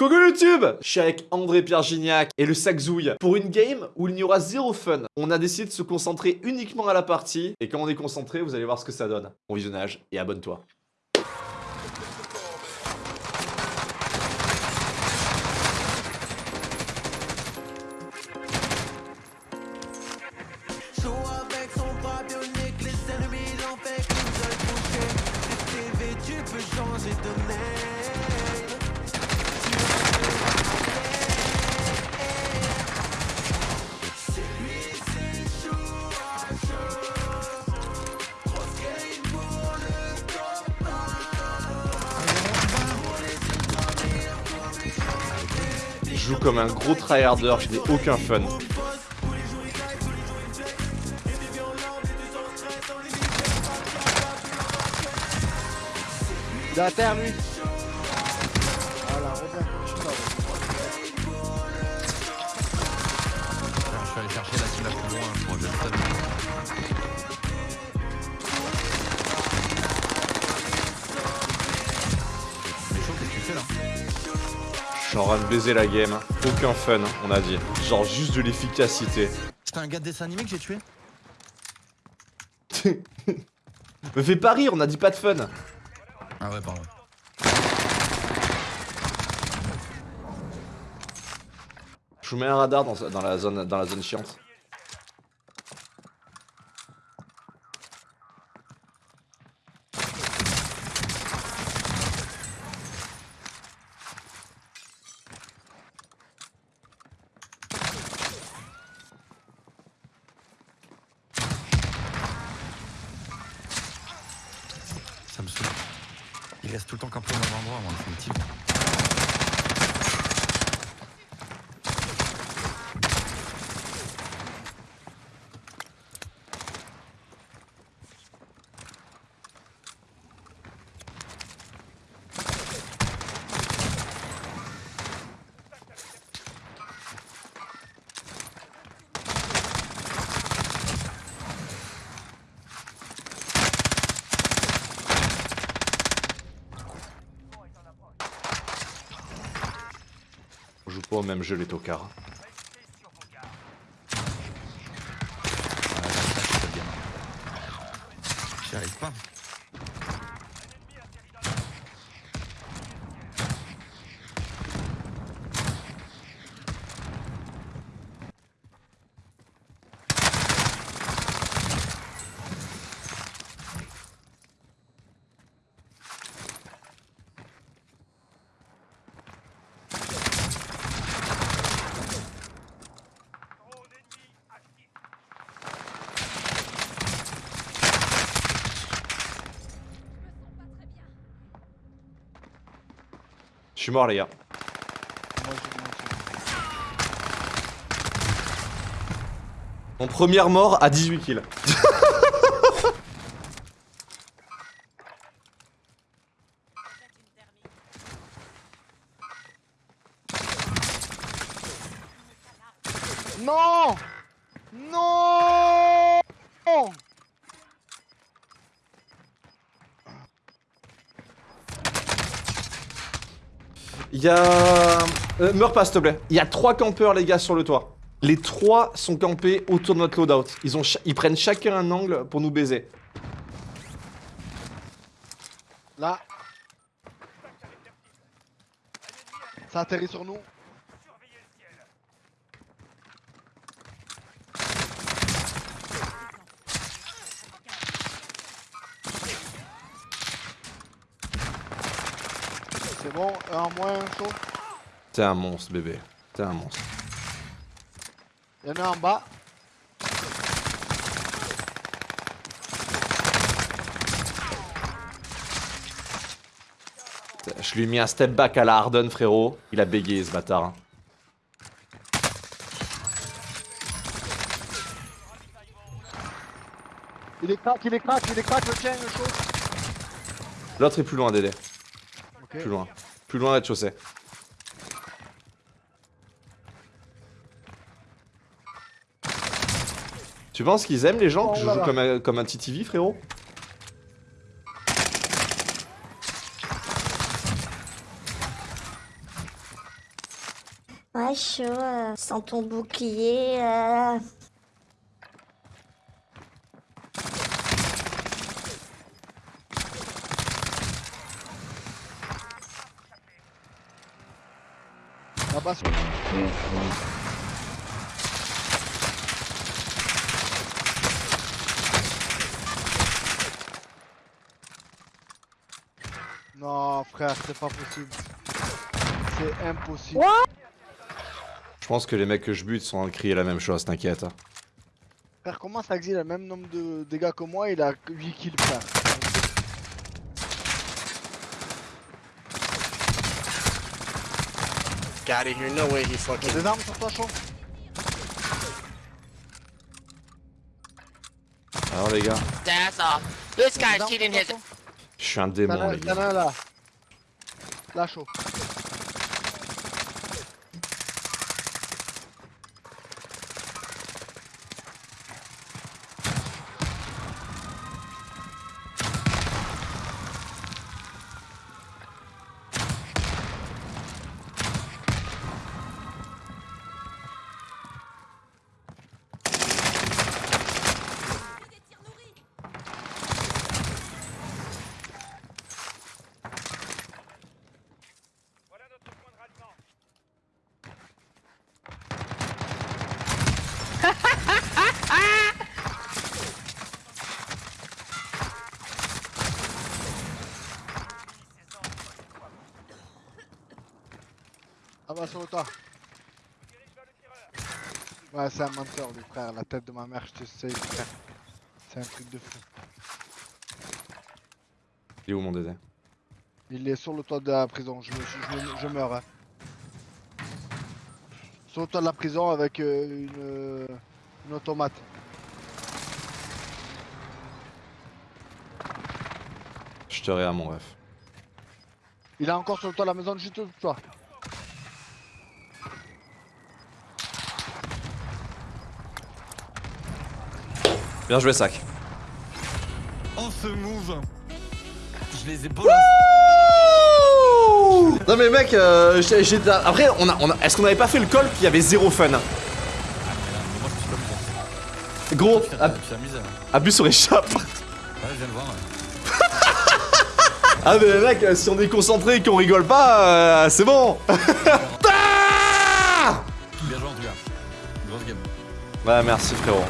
Coucou YouTube Je suis avec André-Pierre Gignac et le sac Zouille pour une game où il n'y aura zéro fun. On a décidé de se concentrer uniquement à la partie et quand on est concentré, vous allez voir ce que ça donne. Bon visionnage et abonne-toi. Je joue comme un gros tryharder, je n'ai aucun fun. Il Train de baiser la game. Aucun fun, on a dit. Genre juste de l'efficacité. C'était un gars de dessin animé que j'ai tué Me fais pas rire, on a dit pas de fun. Ah ouais, pardon. Je vous mets un radar dans, dans la, zone, dans la zone chiante. Ça me saoule. Il reste tout le temps campé au même endroit, moi, c'est pas au même jeu les tocards. Ah, là, suis mort les gars. Mon première mort à 18 kills. je- Non Non Il y a... Euh, meurs pas s'il te plaît. Il y a trois campeurs les gars sur le toit. Les trois sont campés autour de notre loadout. Ils, ont Ils prennent chacun un angle pour nous baiser. Là Ça atterrit sur nous C'est bon, un en moins, un chaud. T'es un monstre bébé. T'es un monstre. Il y en a un en bas. Je lui ai mis un step back à la Harden frérot. Il a bégayé ce bâtard. hein. Il est crack, il est crack, il est crack le tien, le chaud. L'autre est plus loin Dédé. Plus loin. Plus loin rez-de-chaussée. Tu penses qu'ils aiment les gens que je joue comme un, comme un TTV frérot? Ouais, chaud. euh, sans ton bouclier. euh. Là-bas, sur- Non, frère, c'est pas possible. C'est impossible. Je pense que les mecs que je bute sont en train de crier la même chose, t'inquiète. Frère, comment ça existe le même nombre de dégâts que moi Il a 8 kills, frère? Out of here. No way he Y'a fucking. des armes sur toi, chaud Alors les gars, That's off. This Y'a des guy's armes cheating sur his. toi, chaud je suis un Y'en démon a les y'en gars. a un là. Là, chaud. Ah bah sur le toit. Ouais, c'est un menteur, lui, frère. La tête de ma mère, je te sais, frère. C'est un truc de fou. Il est où mon DD Il est sur le toit de la prison. Je, me- je, me- je meurs. Hein. Sur le toit de la prison avec euh, une, euh, une automate. Je te à mon ref. Il est encore sur le toit de la maison juste au toi. Bien joué sac. Oh ce move Je les ai pas Non mais mec, euh, après on a, on a- est-ce qu'on avait pas fait le call qui avait zéro fun? Amusé. Gros, ab- hein. abus sur échappe. Ouais, je viens de voir. ouais. Ah mais mec, si on est concentré et qu'on rigole pas, euh, c'est bon. Ah Bien joué en tout cas. Grosse game. Ouais merci frérot.